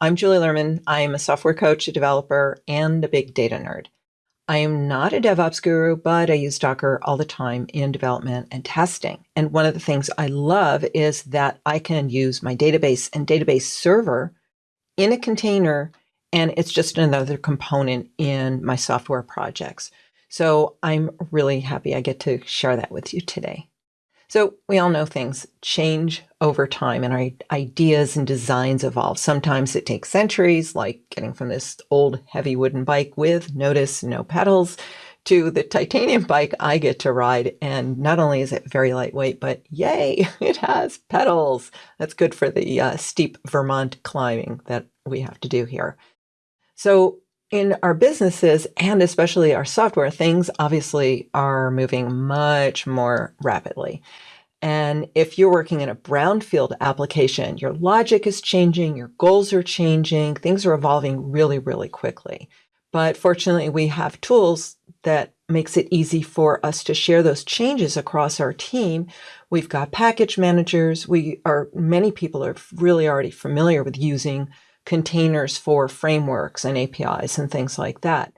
I'm Julie Lerman. I'm a software coach, a developer, and a big data nerd. I am not a DevOps guru, but I use Docker all the time in development and testing. And one of the things I love is that I can use my database and database server in a container, and it's just another component in my software projects. So I'm really happy I get to share that with you today. So we all know things change over time and our ideas and designs evolve. Sometimes it takes centuries, like getting from this old heavy wooden bike with, notice, no pedals, to the titanium bike I get to ride. And not only is it very lightweight, but yay, it has pedals. That's good for the uh, steep Vermont climbing that we have to do here. So in our businesses and especially our software, things obviously are moving much more rapidly. And if you're working in a brownfield application, your logic is changing, your goals are changing, things are evolving really, really quickly. But fortunately, we have tools that makes it easy for us to share those changes across our team. We've got package managers. We are, many people are really already familiar with using containers for frameworks and APIs and things like that.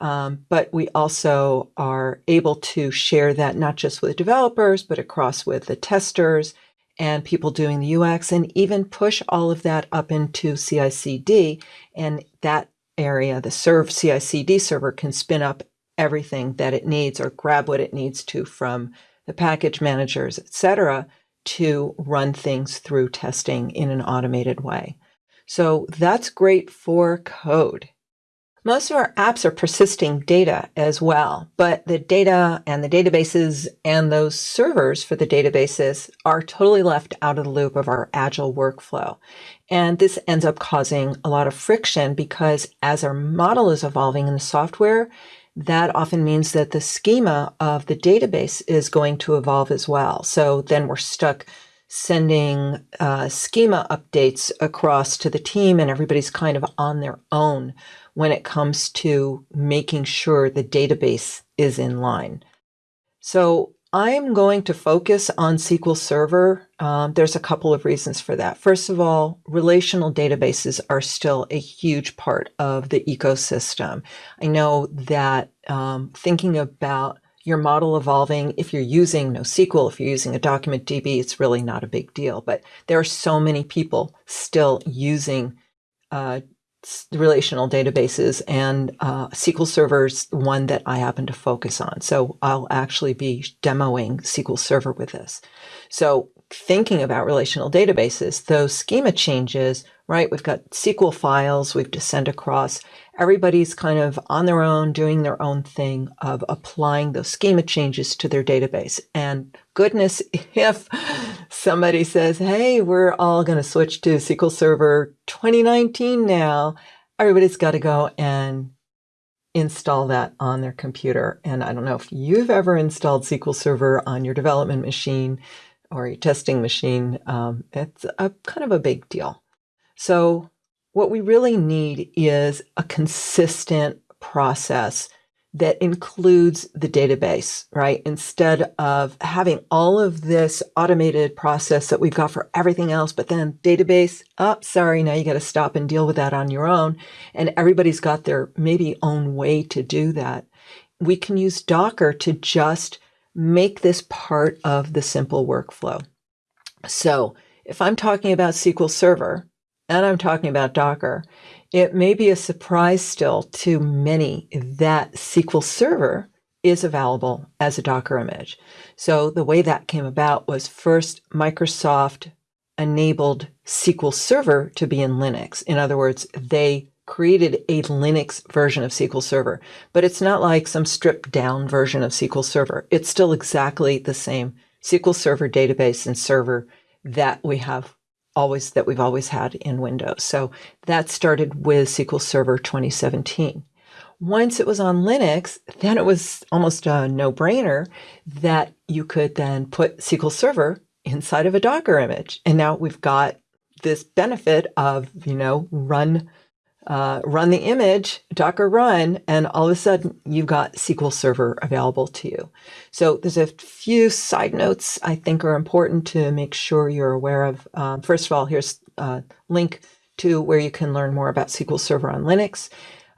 Um, but we also are able to share that not just with developers, but across with the testers and people doing the UX and even push all of that up into CI/CD. And that area, the serve CI/CD server can spin up everything that it needs or grab what it needs to from the package managers, et cetera, to run things through testing in an automated way. So that's great for code. Most of our apps are persisting data as well, but the data and the databases and those servers for the databases are totally left out of the loop of our agile workflow. And this ends up causing a lot of friction because as our model is evolving in the software, that often means that the schema of the database is going to evolve as well. So then we're stuck sending uh, schema updates across to the team and everybody's kind of on their own when it comes to making sure the database is in line. So I'm going to focus on SQL Server. Um, there's a couple of reasons for that. First of all, relational databases are still a huge part of the ecosystem. I know that um, thinking about your model evolving. If you're using NoSQL, if you're using a document DB, it's really not a big deal. But there are so many people still using uh, relational databases and uh, SQL Server's one that I happen to focus on. So I'll actually be demoing SQL Server with this. So thinking about relational databases, those schema changes, right? We've got SQL files we've to send across everybody's kind of on their own, doing their own thing of applying those schema changes to their database. And goodness, if somebody says, hey, we're all going to switch to SQL Server 2019 now, everybody's got to go and install that on their computer. And I don't know if you've ever installed SQL Server on your development machine or your testing machine. Um, it's a kind of a big deal. So what we really need is a consistent process that includes the database, right? Instead of having all of this automated process that we've got for everything else, but then database, oh, sorry, now you got to stop and deal with that on your own. And everybody's got their maybe own way to do that. We can use Docker to just make this part of the simple workflow. So if I'm talking about SQL Server, and I'm talking about Docker, it may be a surprise still to many that SQL Server is available as a Docker image. So the way that came about was first Microsoft enabled SQL Server to be in Linux. In other words, they created a Linux version of SQL Server, but it's not like some stripped down version of SQL Server. It's still exactly the same SQL Server database and server that we have always that we've always had in Windows. So that started with SQL Server 2017. Once it was on Linux, then it was almost a no-brainer that you could then put SQL Server inside of a Docker image. And now we've got this benefit of, you know, run uh, run the image, Docker run, and all of a sudden you've got SQL Server available to you. So there's a few side notes I think are important to make sure you're aware of. Um, first of all, here's a link to where you can learn more about SQL Server on Linux.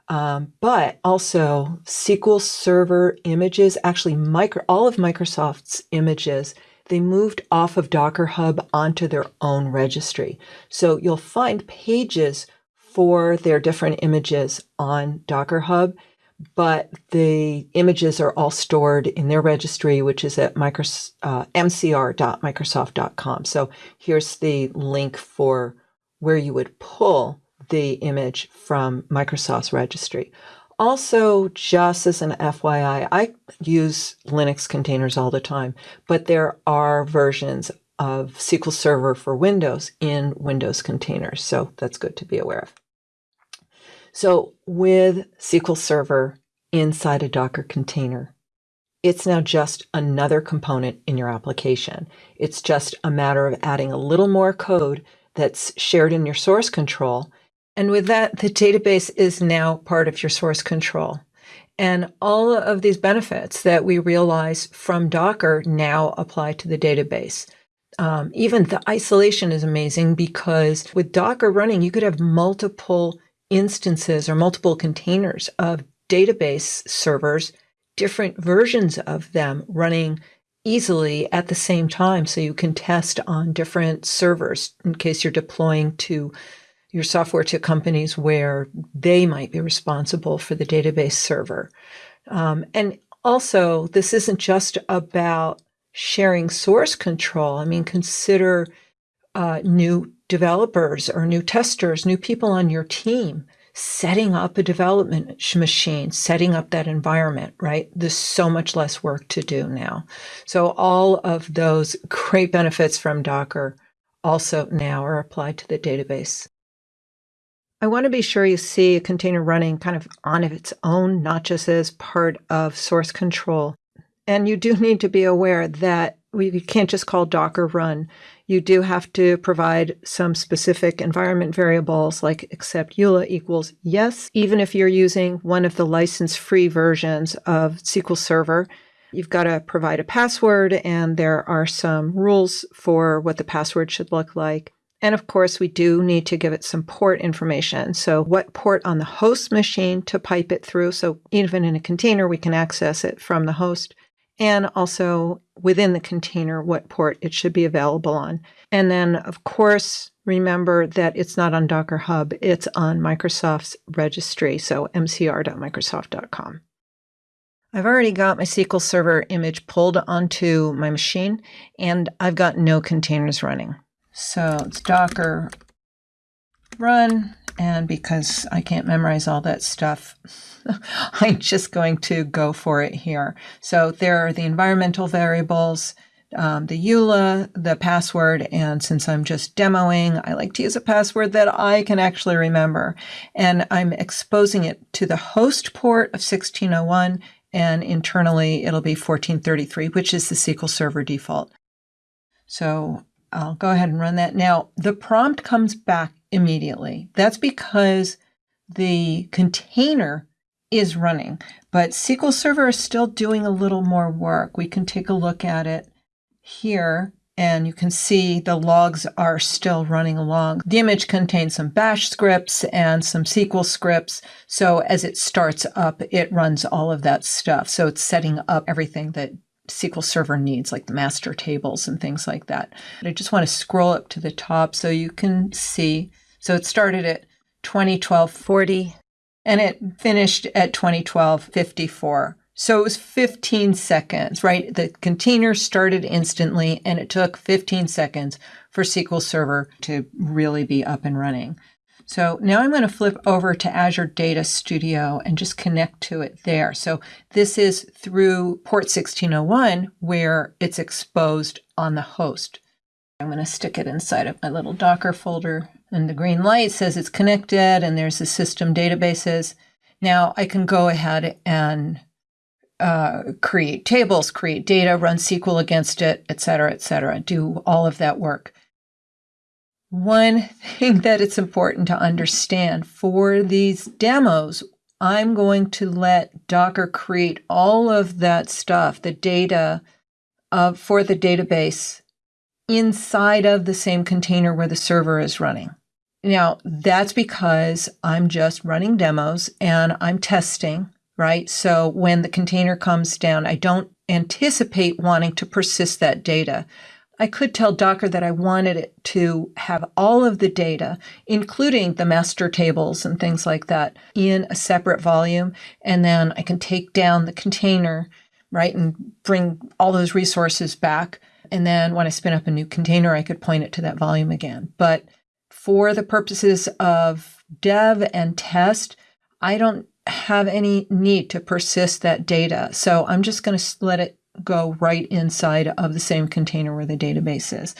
Um, but also SQL Server images, actually micro, all of Microsoft's images, they moved off of Docker Hub onto their own registry. So you'll find pages for their different images on Docker Hub but the images are all stored in their registry, which is at uh, mcr.microsoft.com. So here's the link for where you would pull the image from Microsoft's registry. Also, just as an FYI, I use Linux containers all the time, but there are versions of SQL Server for Windows in Windows containers. So that's good to be aware of. So with SQL Server inside a Docker container, it's now just another component in your application. It's just a matter of adding a little more code that's shared in your source control. And with that, the database is now part of your source control. And all of these benefits that we realize from Docker now apply to the database. Um, even the isolation is amazing because with Docker running, you could have multiple instances or multiple containers of database servers, different versions of them running easily at the same time. So you can test on different servers in case you're deploying to your software to companies where they might be responsible for the database server. Um, and also, this isn't just about sharing source control. I mean, consider uh, new developers or new testers, new people on your team, setting up a development machine, setting up that environment, right? There's so much less work to do now. So all of those great benefits from Docker also now are applied to the database. I want to be sure you see a container running kind of on its own, not just as part of source control. And you do need to be aware that we can't just call Docker run you do have to provide some specific environment variables like accept EULA equals yes, even if you're using one of the license free versions of SQL Server. You've got to provide a password, and there are some rules for what the password should look like. And of course, we do need to give it some port information. So, what port on the host machine to pipe it through. So, even in a container, we can access it from the host and also within the container what port it should be available on. And then, of course, remember that it's not on Docker Hub, it's on Microsoft's registry, so mcr.microsoft.com. I've already got my SQL Server image pulled onto my machine, and I've got no containers running. So it's Docker run and because I can't memorize all that stuff, I'm just going to go for it here. So there are the environmental variables, um, the EULA, the password, and since I'm just demoing, I like to use a password that I can actually remember. And I'm exposing it to the host port of 1601, and internally it'll be 1433, which is the SQL Server default. So I'll go ahead and run that. Now, the prompt comes back immediately. That's because the container is running, but SQL Server is still doing a little more work. We can take a look at it here and you can see the logs are still running along. The image contains some bash scripts and some SQL scripts. So as it starts up, it runs all of that stuff. So it's setting up everything that SQL Server needs, like the master tables and things like that. But I just want to scroll up to the top so you can see so it started at 2012 40 and it finished at 2012 54. So it was 15 seconds, right? The container started instantly and it took 15 seconds for SQL Server to really be up and running. So now I'm going to flip over to Azure Data Studio and just connect to it there. So this is through port 1601 where it's exposed on the host. I'm going to stick it inside of my little Docker folder and the green light says it's connected and there's the system databases. Now I can go ahead and uh, create tables, create data, run SQL against it, et cetera, et cetera, do all of that work. One thing that it's important to understand for these demos, I'm going to let Docker create all of that stuff, the data uh, for the database inside of the same container where the server is running. Now, that's because I'm just running demos and I'm testing, right? So when the container comes down, I don't anticipate wanting to persist that data. I could tell Docker that I wanted it to have all of the data, including the master tables and things like that, in a separate volume. And then I can take down the container, right, and bring all those resources back. And then when I spin up a new container, I could point it to that volume again. But for the purposes of dev and test, I don't have any need to persist that data. So I'm just going to let it go right inside of the same container where the database is.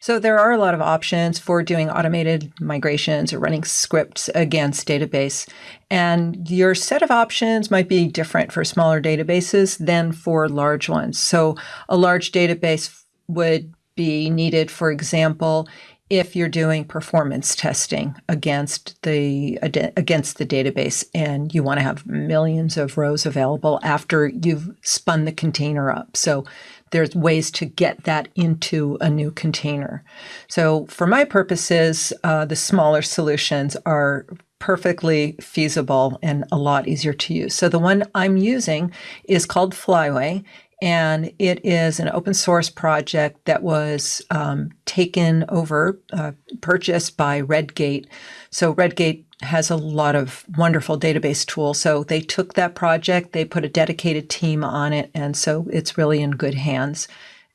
So there are a lot of options for doing automated migrations or running scripts against database. And your set of options might be different for smaller databases than for large ones. So a large database would be needed, for example, if you're doing performance testing against the against the database and you want to have millions of rows available after you've spun the container up. So there's ways to get that into a new container. So for my purposes uh, the smaller solutions are perfectly feasible and a lot easier to use. So the one i'm using is called flyway and it is an open source project that was um, taken over, uh, purchased by Redgate. So Redgate has a lot of wonderful database tools. So they took that project, they put a dedicated team on it, and so it's really in good hands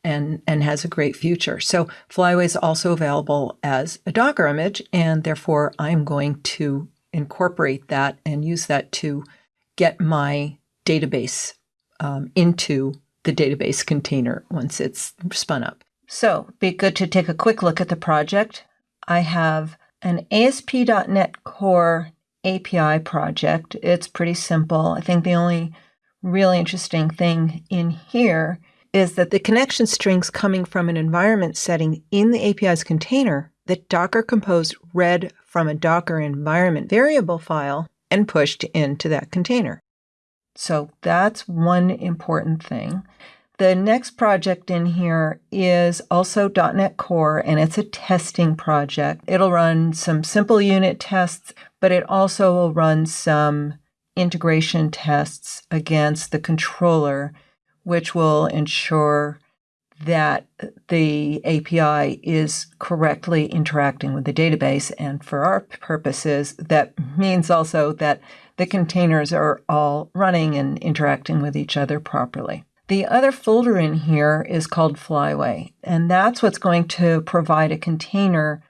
and and has a great future. So Flyway is also available as a Docker image, and therefore I'm going to incorporate that and use that to get my database um, into the database container once it's spun up. So be good to take a quick look at the project. I have an ASP.NET Core API project. It's pretty simple. I think the only really interesting thing in here is that the connection strings coming from an environment setting in the API's container that Docker Compose read from a Docker environment variable file and pushed into that container. So that's one important thing. The next project in here is also .NET Core, and it's a testing project. It'll run some simple unit tests, but it also will run some integration tests against the controller, which will ensure that the API is correctly interacting with the database. And for our purposes, that means also that the containers are all running and interacting with each other properly. The other folder in here is called Flyway, and that's what's going to provide a container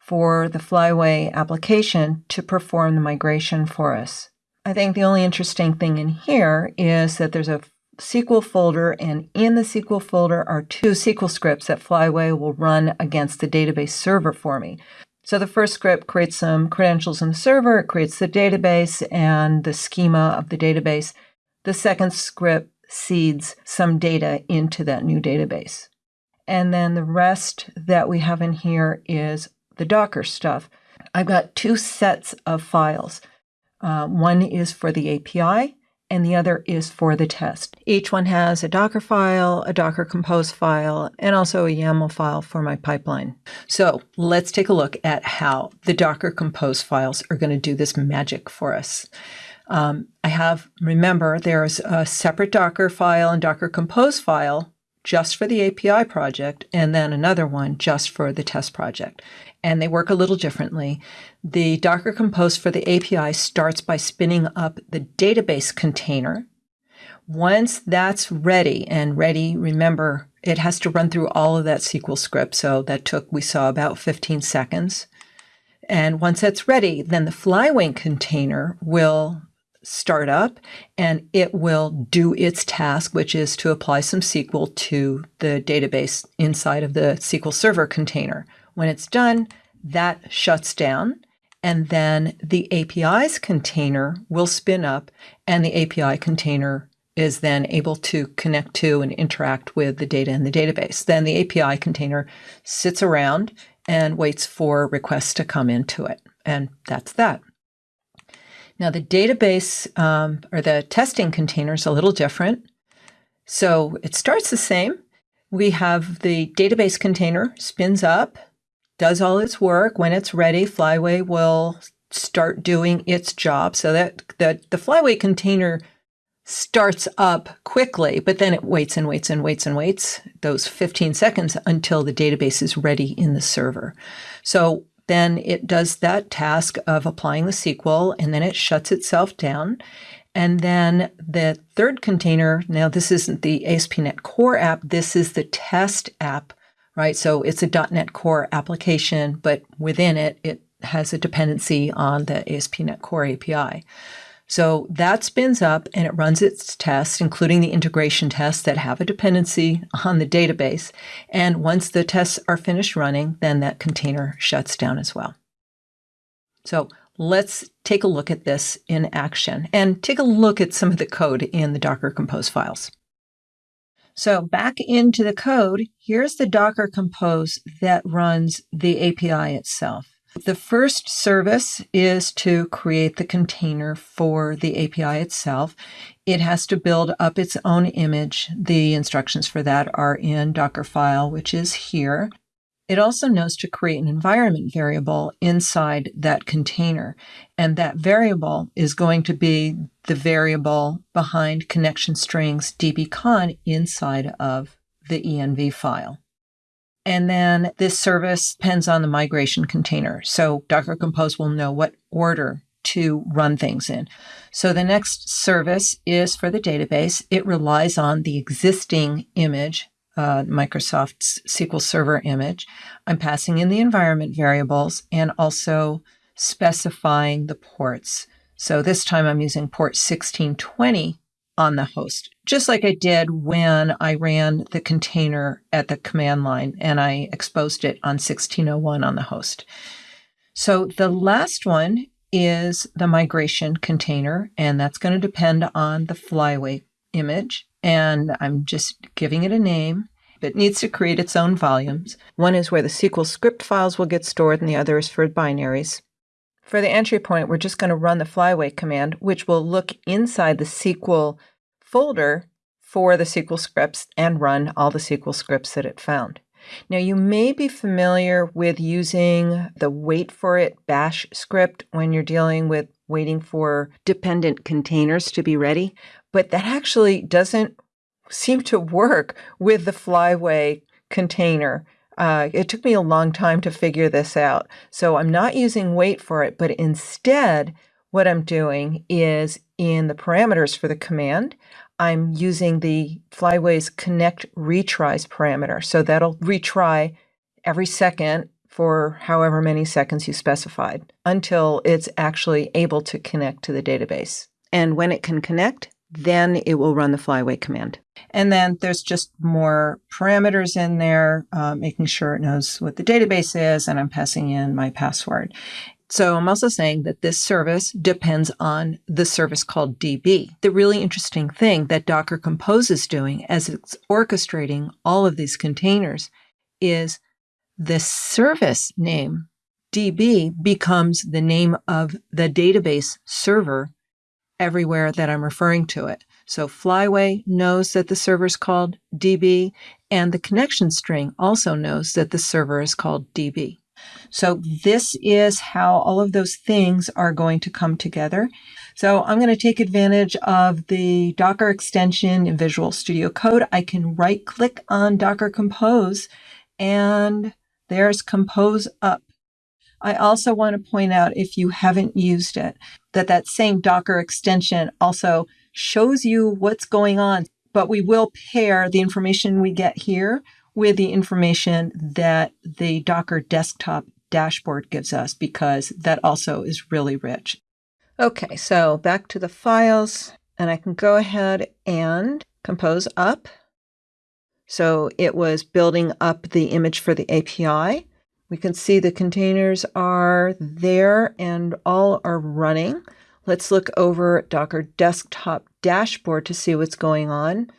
for the Flyway application to perform the migration for us. I think the only interesting thing in here is that there's a SQL folder, and in the SQL folder are two SQL scripts that Flyway will run against the database server for me. So the first script creates some credentials in the server, it creates the database and the schema of the database. The second script seeds some data into that new database. And then the rest that we have in here is the Docker stuff. I've got two sets of files. Uh, one is for the API, and the other is for the test. Each one has a Docker file, a Docker Compose file, and also a YAML file for my pipeline. So let's take a look at how the Docker Compose files are going to do this magic for us. Um, I have, remember, there's a separate Docker file and Docker Compose file just for the API project, and then another one just for the test project. And they work a little differently. The Docker Compose for the API starts by spinning up the database container. Once that's ready, and ready, remember, it has to run through all of that SQL script. So that took, we saw, about 15 seconds. And once that's ready, then the Flyway container will start up and it will do its task, which is to apply some SQL to the database inside of the SQL Server container. When it's done, that shuts down and then the API's container will spin up and the API container is then able to connect to and interact with the data in the database. Then the API container sits around and waits for requests to come into it. And that's that. Now, the database um, or the testing container is a little different. So it starts the same. We have the database container spins up, does all its work. When it's ready, Flyway will start doing its job so that, that the Flyway container starts up quickly, but then it waits and waits and waits and waits those 15 seconds until the database is ready in the server. So then it does that task of applying the SQL and then it shuts itself down. And then the third container, now this isn't the ASP.NET Core app, this is the test app, right? So it's a .NET Core application, but within it, it has a dependency on the ASP.NET Core API. So that spins up and it runs its tests, including the integration tests that have a dependency on the database. And once the tests are finished running, then that container shuts down as well. So let's take a look at this in action and take a look at some of the code in the Docker Compose files. So back into the code, here's the Docker Compose that runs the API itself. The first service is to create the container for the API itself. It has to build up its own image. The instructions for that are in Dockerfile, which is here. It also knows to create an environment variable inside that container. And that variable is going to be the variable behind connection strings dbcon inside of the env file. And then this service depends on the migration container. So Docker Compose will know what order to run things in. So the next service is for the database. It relies on the existing image, uh, Microsoft's SQL Server image. I'm passing in the environment variables and also specifying the ports. So this time I'm using port 1620 on the host, just like I did when I ran the container at the command line and I exposed it on 1601 on the host. So the last one is the migration container, and that's going to depend on the flyway image. And I'm just giving it a name. It needs to create its own volumes. One is where the SQL script files will get stored, and the other is for binaries. For the entry point, we're just going to run the flyway command, which will look inside the SQL folder for the SQL scripts and run all the SQL scripts that it found. Now, you may be familiar with using the wait for it bash script when you're dealing with waiting for dependent containers to be ready, but that actually doesn't seem to work with the flyway container. Uh, it took me a long time to figure this out. So I'm not using wait for it, but instead, what I'm doing is in the parameters for the command, I'm using the Flyway's connect retries parameter. So that'll retry every second for however many seconds you specified until it's actually able to connect to the database. And when it can connect, then it will run the flyway command. And then there's just more parameters in there, uh, making sure it knows what the database is, and I'm passing in my password. So I'm also saying that this service depends on the service called DB. The really interesting thing that Docker Compose is doing as it's orchestrating all of these containers is the service name DB becomes the name of the database server everywhere that I'm referring to it. So Flyway knows that the server is called DB, and the connection string also knows that the server is called DB. So this is how all of those things are going to come together. So I'm going to take advantage of the Docker extension in Visual Studio Code. I can right click on Docker Compose and there's Compose Up. I also want to point out if you haven't used it, that that same Docker extension also shows you what's going on, but we will pair the information we get here with the information that the Docker desktop dashboard gives us because that also is really rich. Okay, so back to the files, and I can go ahead and compose up. So it was building up the image for the API. We can see the containers are there and all are running. Let's look over Docker Desktop Dashboard to see what's going on.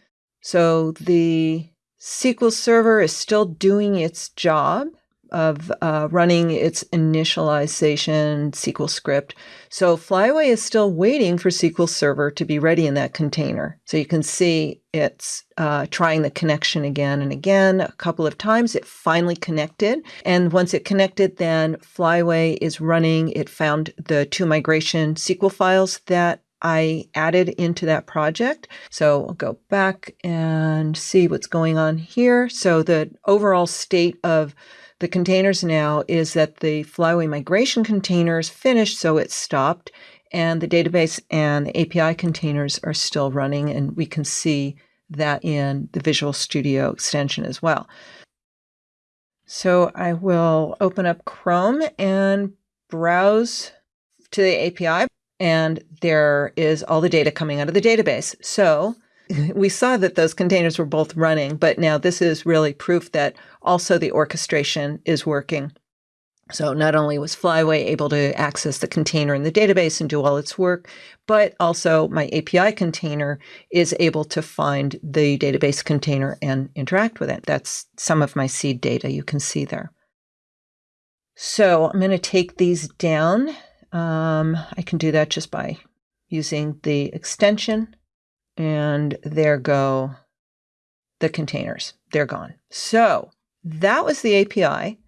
So the SQL Server is still doing its job. Of uh, running its initialization SQL script. So Flyway is still waiting for SQL Server to be ready in that container. So you can see it's uh, trying the connection again and again. A couple of times it finally connected. And once it connected, then Flyway is running. It found the two migration SQL files that I added into that project. So I'll go back and see what's going on here. So the overall state of the containers now is that the Flyway migration containers finished, so it stopped, and the database and API containers are still running, and we can see that in the Visual Studio extension as well. So I will open up Chrome and browse to the API and there is all the data coming out of the database. So we saw that those containers were both running, but now this is really proof that also the orchestration is working. So not only was Flyway able to access the container in the database and do all its work, but also my API container is able to find the database container and interact with it. That's some of my seed data you can see there. So I'm going to take these down um, I can do that just by using the extension and there go the containers. They're gone. So that was the API.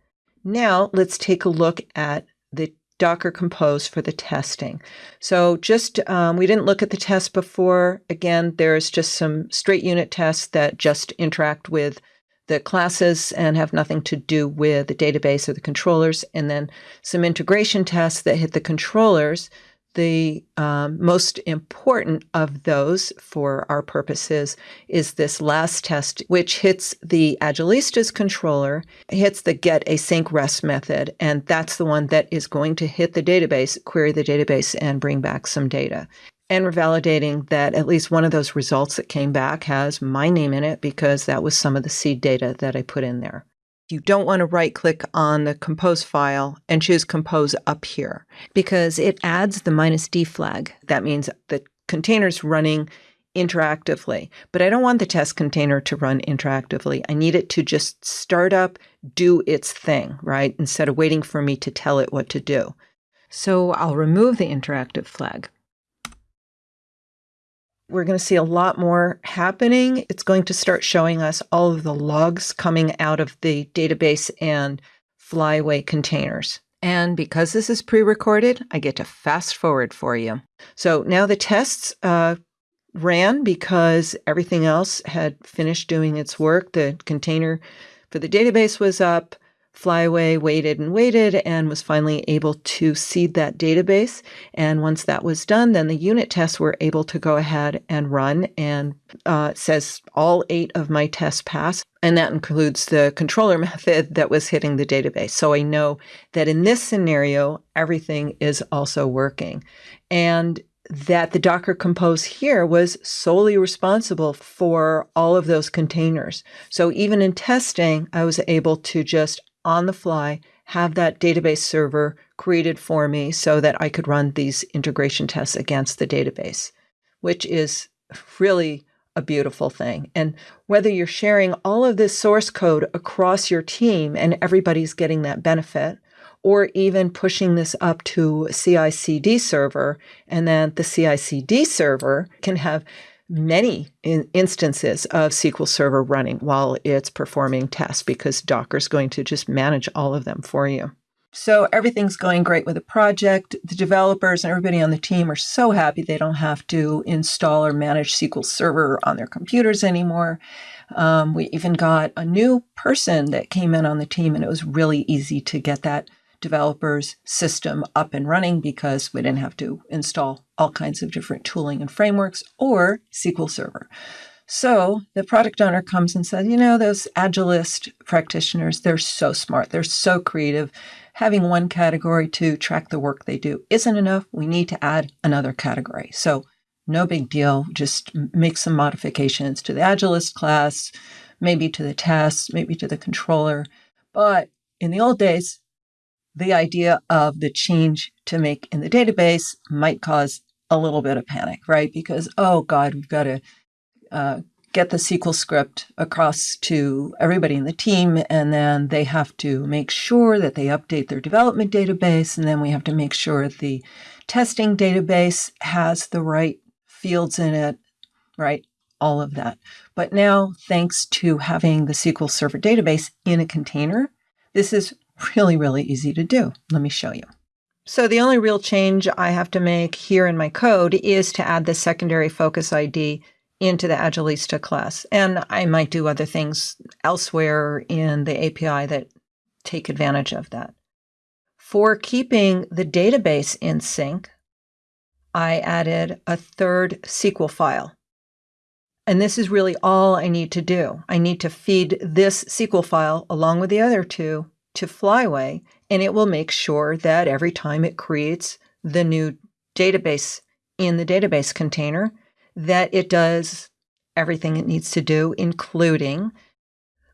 Now let's take a look at the Docker Compose for the testing. So just, um, we didn't look at the test before. Again, there's just some straight unit tests that just interact with the classes and have nothing to do with the database or the controllers, and then some integration tests that hit the controllers. The um, most important of those for our purposes is this last test, which hits the Agilistas controller, hits the get async rest method, and that's the one that is going to hit the database, query the database, and bring back some data. And we're validating that at least one of those results that came back has my name in it because that was some of the seed data that I put in there. You don't want to right click on the compose file and choose compose up here because it adds the minus D flag. That means the container's running interactively, but I don't want the test container to run interactively. I need it to just start up, do its thing, right? Instead of waiting for me to tell it what to do. So I'll remove the interactive flag we're going to see a lot more happening. It's going to start showing us all of the logs coming out of the database and Flyway containers. And because this is pre-recorded, I get to fast forward for you. So now the tests uh, ran because everything else had finished doing its work. The container for the database was up. Flyway waited and waited and was finally able to seed that database. And once that was done, then the unit tests were able to go ahead and run. And uh, says all eight of my tests passed. And that includes the controller method that was hitting the database. So I know that in this scenario, everything is also working. And that the Docker Compose here was solely responsible for all of those containers. So even in testing, I was able to just on the fly have that database server created for me so that I could run these integration tests against the database, which is really a beautiful thing. And whether you're sharing all of this source code across your team and everybody's getting that benefit, or even pushing this up to CI CD server, and then the CI CD server can have many in instances of SQL Server running while it's performing tests because Docker is going to just manage all of them for you. So everything's going great with the project. The developers and everybody on the team are so happy they don't have to install or manage SQL Server on their computers anymore. Um, we even got a new person that came in on the team, and it was really easy to get that developers system up and running because we didn't have to install all kinds of different tooling and frameworks or SQL Server. So the product owner comes and says, you know, those agilist practitioners, they're so smart, they're so creative. Having one category to track the work they do isn't enough. We need to add another category. So no big deal. Just make some modifications to the agilist class, maybe to the tests, maybe to the controller. But in the old days, the idea of the change to make in the database might cause a little bit of panic, right? Because, oh God, we've got to uh, get the SQL script across to everybody in the team, and then they have to make sure that they update their development database, and then we have to make sure the testing database has the right fields in it, right? All of that. But now, thanks to having the SQL Server database in a container, this is really, really easy to do. Let me show you. So the only real change I have to make here in my code is to add the secondary focus ID into the Agilista class. And I might do other things elsewhere in the API that take advantage of that. For keeping the database in sync, I added a third SQL file. And this is really all I need to do. I need to feed this SQL file along with the other two to Flyway, and it will make sure that every time it creates the new database in the database container, that it does everything it needs to do, including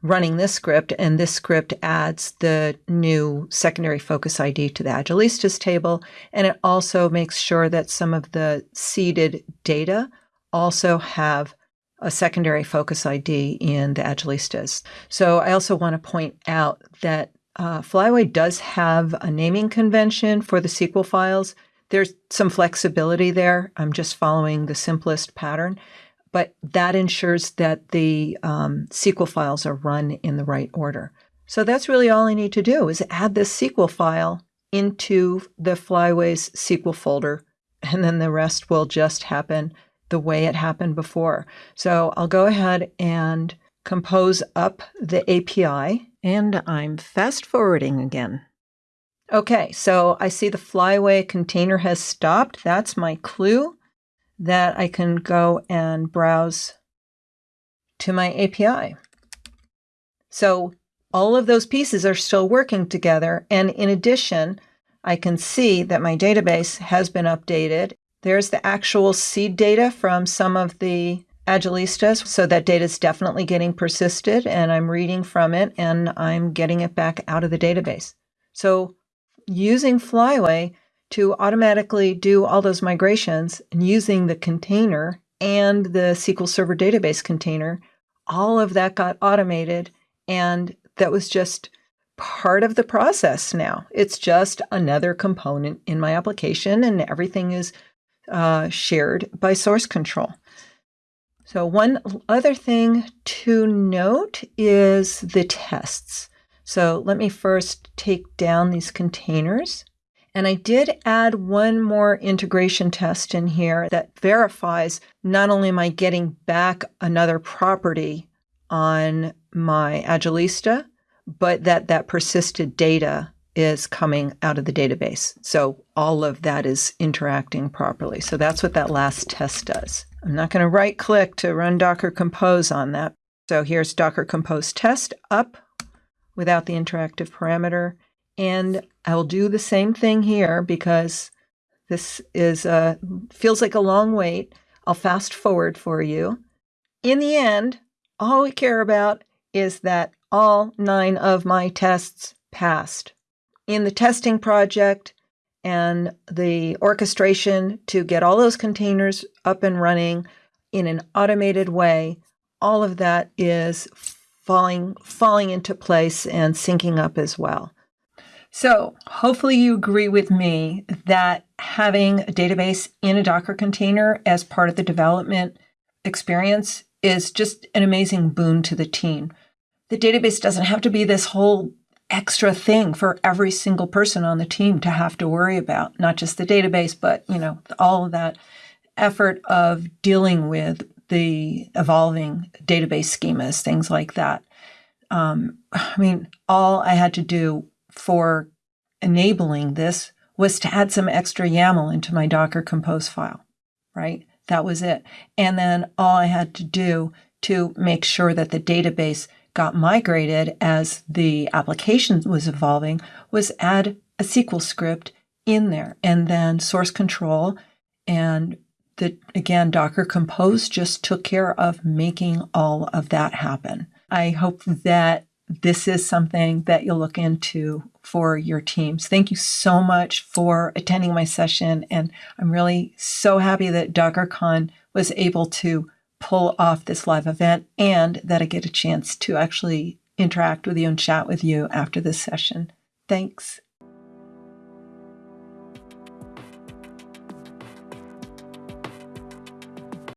running this script. And this script adds the new secondary focus ID to the Agilistas table. And it also makes sure that some of the seeded data also have a secondary focus ID in the Agilistas. So I also want to point out that uh, Flyway does have a naming convention for the SQL files. There's some flexibility there. I'm just following the simplest pattern, but that ensures that the um, SQL files are run in the right order. So that's really all I need to do is add this SQL file into the Flyway's SQL folder, and then the rest will just happen the way it happened before. So I'll go ahead and compose up the API, and I'm fast forwarding again. Okay, so I see the Flyway container has stopped. That's my clue that I can go and browse to my API. So all of those pieces are still working together. And in addition, I can see that my database has been updated. There's the actual seed data from some of the Agilistas. So that data is definitely getting persisted and I'm reading from it and I'm getting it back out of the database. So using Flyway to automatically do all those migrations and using the container and the SQL Server database container, all of that got automated. And that was just part of the process now. It's just another component in my application, and everything is uh, shared by source control. So, one other thing to note is the tests. So let me first take down these containers. And I did add one more integration test in here that verifies not only am I getting back another property on my Agilista, but that that persisted data is coming out of the database. So all of that is interacting properly. So that's what that last test does. I'm not going to right click to run Docker Compose on that. So here's Docker Compose test up without the interactive parameter. And I will do the same thing here because this is a, feels like a long wait. I'll fast forward for you. In the end, all we care about is that all nine of my tests passed. In the testing project and the orchestration to get all those containers up and running in an automated way, all of that is falling falling into place and syncing up as well. So, hopefully you agree with me that having a database in a Docker container as part of the development experience is just an amazing boon to the team. The database doesn't have to be this whole extra thing for every single person on the team to have to worry about, not just the database, but, you know, all of that effort of dealing with the evolving database schemas, things like that. Um, I mean, all I had to do for enabling this was to add some extra YAML into my Docker Compose file, right? That was it. And then all I had to do to make sure that the database got migrated as the application was evolving was add a SQL script in there and then source control and that again, Docker Compose just took care of making all of that happen. I hope that this is something that you'll look into for your teams. Thank you so much for attending my session. And I'm really so happy that DockerCon was able to pull off this live event and that I get a chance to actually interact with you and chat with you after this session. Thanks